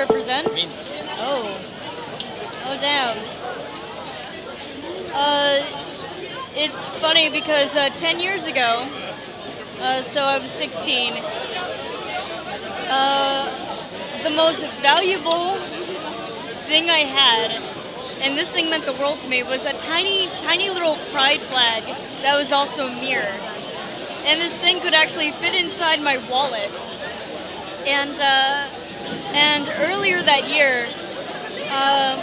represents? Oh. Oh, damn. Uh, it's funny because uh, 10 years ago, uh, so I was 16, uh, the most valuable thing I had, and this thing meant the world to me, was a tiny, tiny little pride flag that was also a mirror. And this thing could actually fit inside my wallet. And, uh, that year, uh,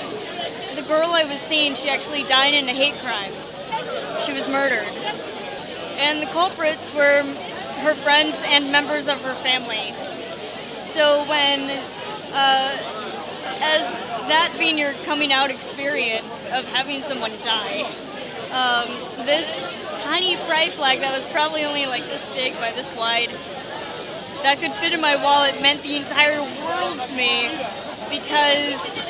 the girl I was seeing, she actually died in a hate crime. She was murdered. And the culprits were her friends and members of her family. So when, uh, as that being your coming out experience of having someone die, um, this tiny pride flag that was probably only like this big by this wide, that could fit in my wallet meant the entire world to me because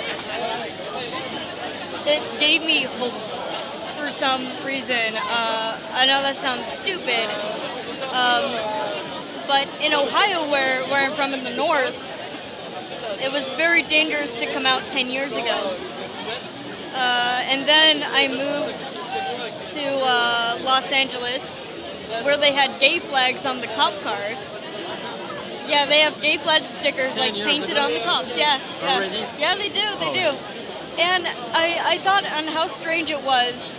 it gave me hope for some reason. Uh, I know that sounds stupid, um, but in Ohio, where, where I'm from in the north, it was very dangerous to come out 10 years ago. Uh, and then I moved to uh, Los Angeles, where they had gay flags on the cop cars. Yeah, they have gay flag stickers like painted on the cops. Yeah, yeah, yeah, they do, they do. And I, I thought on how strange it was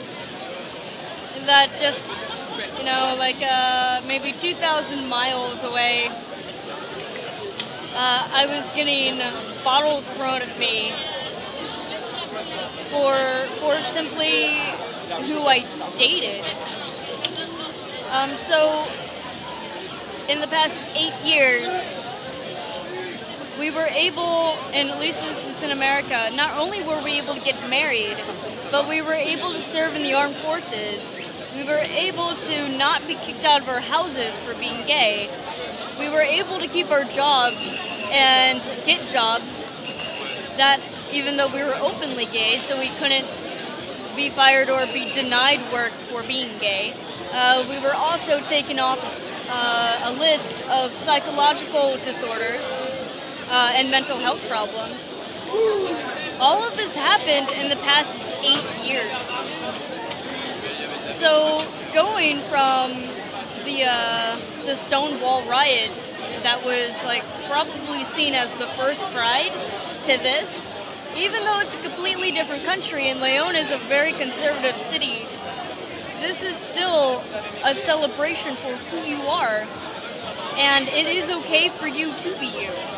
that just, you know, like uh, maybe 2,000 miles away, uh, I was getting bottles thrown at me for for simply who I dated. Um, so in the past eight years, we were able, and at least this is in America, not only were we able to get married, but we were able to serve in the armed forces. We were able to not be kicked out of our houses for being gay. We were able to keep our jobs and get jobs that even though we were openly gay, so we couldn't be fired or be denied work for being gay. Uh, we were also taken off uh, a list of psychological disorders uh, and mental health problems. All of this happened in the past eight years. So going from the uh, the Stonewall riots, that was like probably seen as the first pride, to this, even though it's a completely different country and Leon is a very conservative city, this is still a celebration for who you are, and it is okay for you to be you.